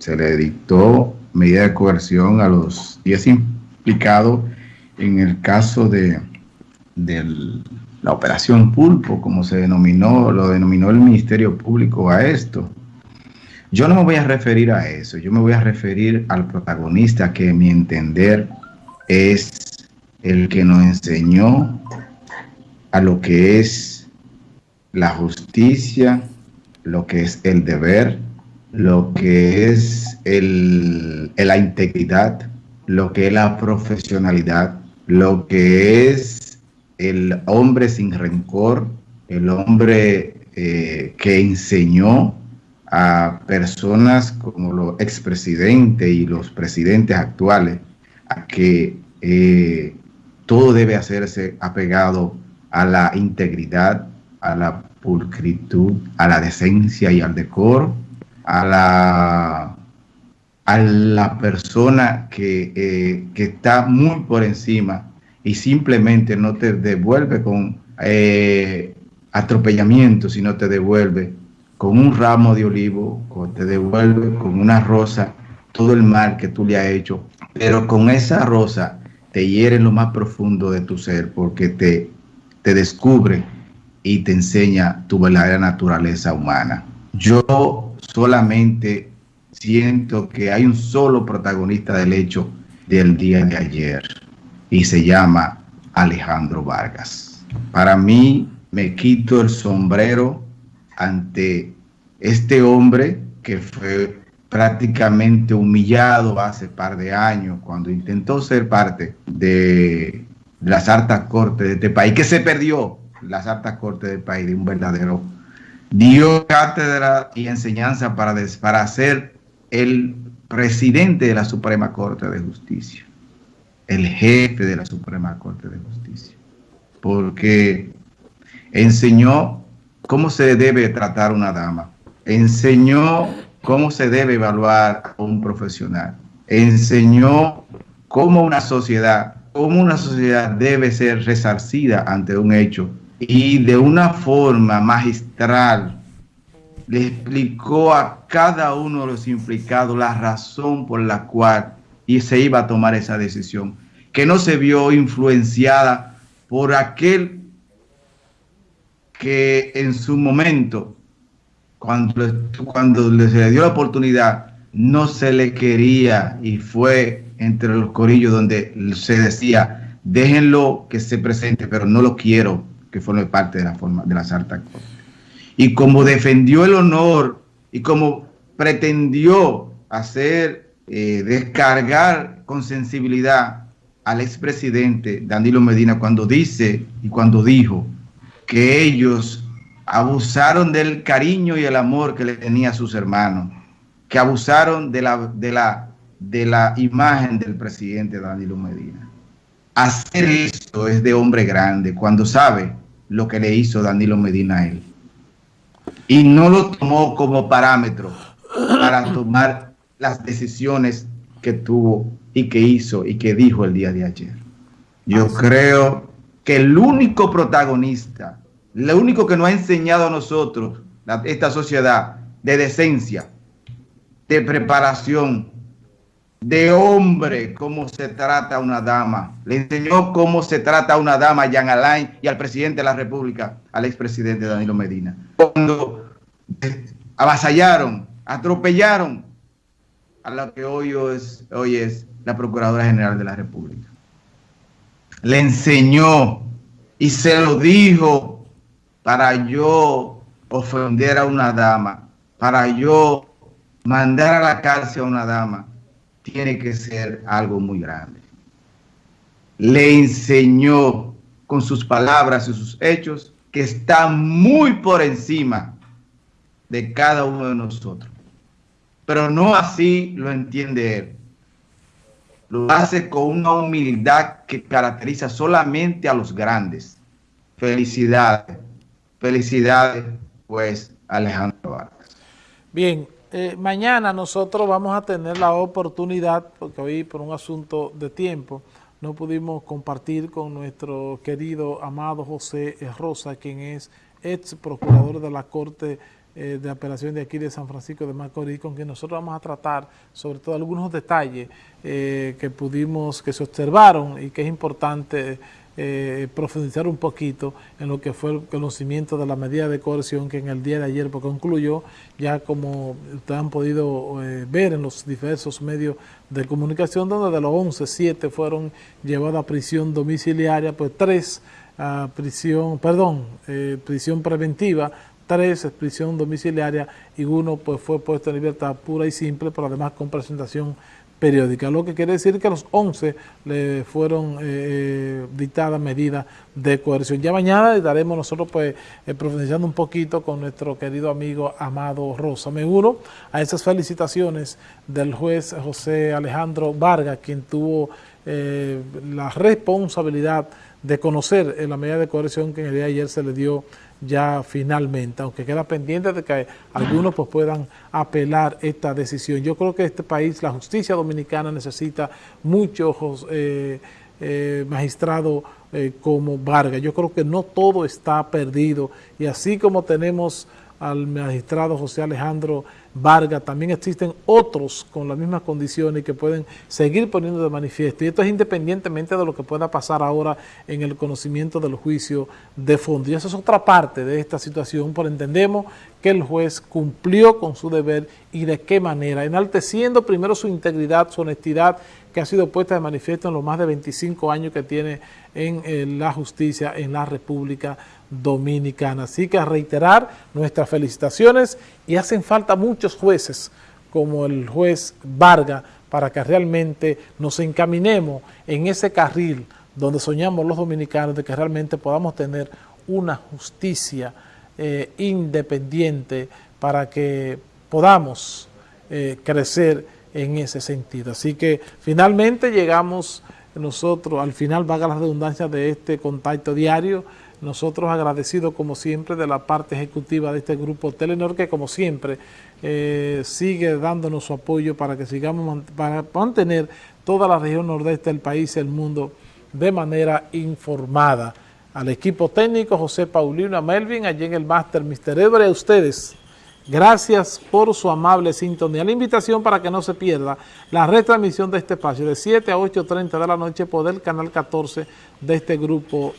se le dictó medida de coerción a los 10 implicados en el caso de, la operación Pulpo, como se denominó, lo denominó el Ministerio Público a esto. Yo no me voy a referir a eso, yo me voy a referir al protagonista que, a mi entender, es el que nos enseñó a lo que es la justicia, lo que es el deber, lo que es el, la integridad, lo que es la profesionalidad, lo que es el hombre sin rencor, el hombre eh, que enseñó a personas como los expresidentes y los presidentes actuales a que eh, todo debe hacerse apegado a la integridad, a la pulcritud, a la decencia y al decoro, a la, a la persona que, eh, que está muy por encima y simplemente no te devuelve con eh, atropellamiento, sino te devuelve con un ramo de olivo, te devuelve con una rosa todo el mal que tú le has hecho, pero con esa rosa te hiere en lo más profundo de tu ser porque te, te descubre y te enseña tu verdadera naturaleza humana. Yo solamente siento que hay un solo protagonista del hecho del día de ayer y se llama Alejandro Vargas. Para mí me quito el sombrero ante este hombre que fue prácticamente humillado hace par de años cuando intentó ser parte de las altas cortes de este país, que se perdió las altas cortes del país de un verdadero dio cátedra y enseñanza para, para ser el presidente de la Suprema Corte de Justicia, el jefe de la Suprema Corte de Justicia, porque enseñó cómo se debe tratar una dama, enseñó cómo se debe evaluar a un profesional, enseñó cómo una sociedad, cómo una sociedad debe ser resarcida ante un hecho y de una forma magistral le explicó a cada uno de los implicados la razón por la cual y se iba a tomar esa decisión, que no se vio influenciada por aquel que en su momento, cuando, cuando se le dio la oportunidad, no se le quería y fue entre los corillos donde se decía, déjenlo que se presente, pero no lo quiero que forme parte de la forma de las altas cortes. Y como defendió el honor y como pretendió hacer, eh, descargar con sensibilidad al expresidente Danilo Medina cuando dice y cuando dijo que ellos abusaron del cariño y el amor que le tenía a sus hermanos, que abusaron de la, de la, de la imagen del presidente Danilo Medina. Hacer esto es de hombre grande cuando sabe lo que le hizo Danilo Medina a él. Y no lo tomó como parámetro para tomar las decisiones que tuvo y que hizo y que dijo el día de ayer. Yo creo que el único protagonista, lo único que nos ha enseñado a nosotros, esta sociedad, de decencia, de preparación, de hombre cómo se trata a una dama. Le enseñó cómo se trata a una dama a Jean Alain y al presidente de la República, al expresidente Danilo Medina. Cuando avasallaron, atropellaron a lo que hoy es, hoy es la Procuradora General de la República. Le enseñó y se lo dijo para yo ofender a una dama, para yo mandar a la cárcel a una dama tiene que ser algo muy grande. Le enseñó con sus palabras y sus hechos que está muy por encima de cada uno de nosotros. Pero no así lo entiende él. Lo hace con una humildad que caracteriza solamente a los grandes. Felicidades. Felicidades, pues, Alejandro Vargas. Bien, eh, mañana nosotros vamos a tener la oportunidad, porque hoy por un asunto de tiempo no pudimos compartir con nuestro querido amado José Rosa, quien es ex procurador de la Corte eh, de apelación de aquí de San Francisco de Macorís, con quien nosotros vamos a tratar sobre todo algunos detalles eh, que pudimos, que se observaron y que es importante eh, profundizar un poquito en lo que fue el conocimiento de la medida de coerción que en el día de ayer pues, concluyó, ya como ustedes han podido eh, ver en los diversos medios de comunicación, donde de los 11, 7 fueron llevados a prisión domiciliaria, pues 3 a prisión, perdón, eh, prisión preventiva, tres prisión domiciliaria y uno pues fue puesto en libertad pura y simple, pero además con presentación periódica, lo que quiere decir que a los 11 le fueron eh, eh, dictadas medidas de coerción. Ya mañana estaremos nosotros pues eh, profundizando un poquito con nuestro querido amigo Amado Rosa. Me uno a esas felicitaciones del juez José Alejandro Vargas, quien tuvo la responsabilidad de conocer la medida de coerción que en el día de ayer se le dio ya finalmente, aunque queda pendiente de que algunos pues, puedan apelar esta decisión. Yo creo que este país, la justicia dominicana necesita muchos eh, eh, magistrados eh, como Vargas. Yo creo que no todo está perdido y así como tenemos al magistrado José Alejandro Vargas, también existen otros con las mismas condiciones que pueden seguir poniendo de manifiesto. Y esto es independientemente de lo que pueda pasar ahora en el conocimiento del juicio de fondo. Y eso es otra parte de esta situación, pero entendemos que el juez cumplió con su deber y de qué manera, enalteciendo primero su integridad, su honestidad, que ha sido puesta de manifiesto en los más de 25 años que tiene en, en la justicia en la República Dominicana. Así que a reiterar nuestras felicitaciones y hacen falta muchos jueces como el juez Vargas para que realmente nos encaminemos en ese carril donde soñamos los dominicanos de que realmente podamos tener una justicia eh, independiente para que podamos eh, crecer en ese sentido. Así que finalmente llegamos nosotros, al final vaga la redundancia de este contacto diario, nosotros agradecidos como siempre de la parte ejecutiva de este grupo Telenor que como siempre eh, sigue dándonos su apoyo para que sigamos para mantener toda la región nordeste del país y el mundo de manera informada. Al equipo técnico José Paulino, Melvin, allí en el máster Mr. Edward, a ustedes Gracias por su amable sintonía. La invitación para que no se pierda la retransmisión de este espacio de 7 a 8.30 de la noche por el canal 14 de este grupo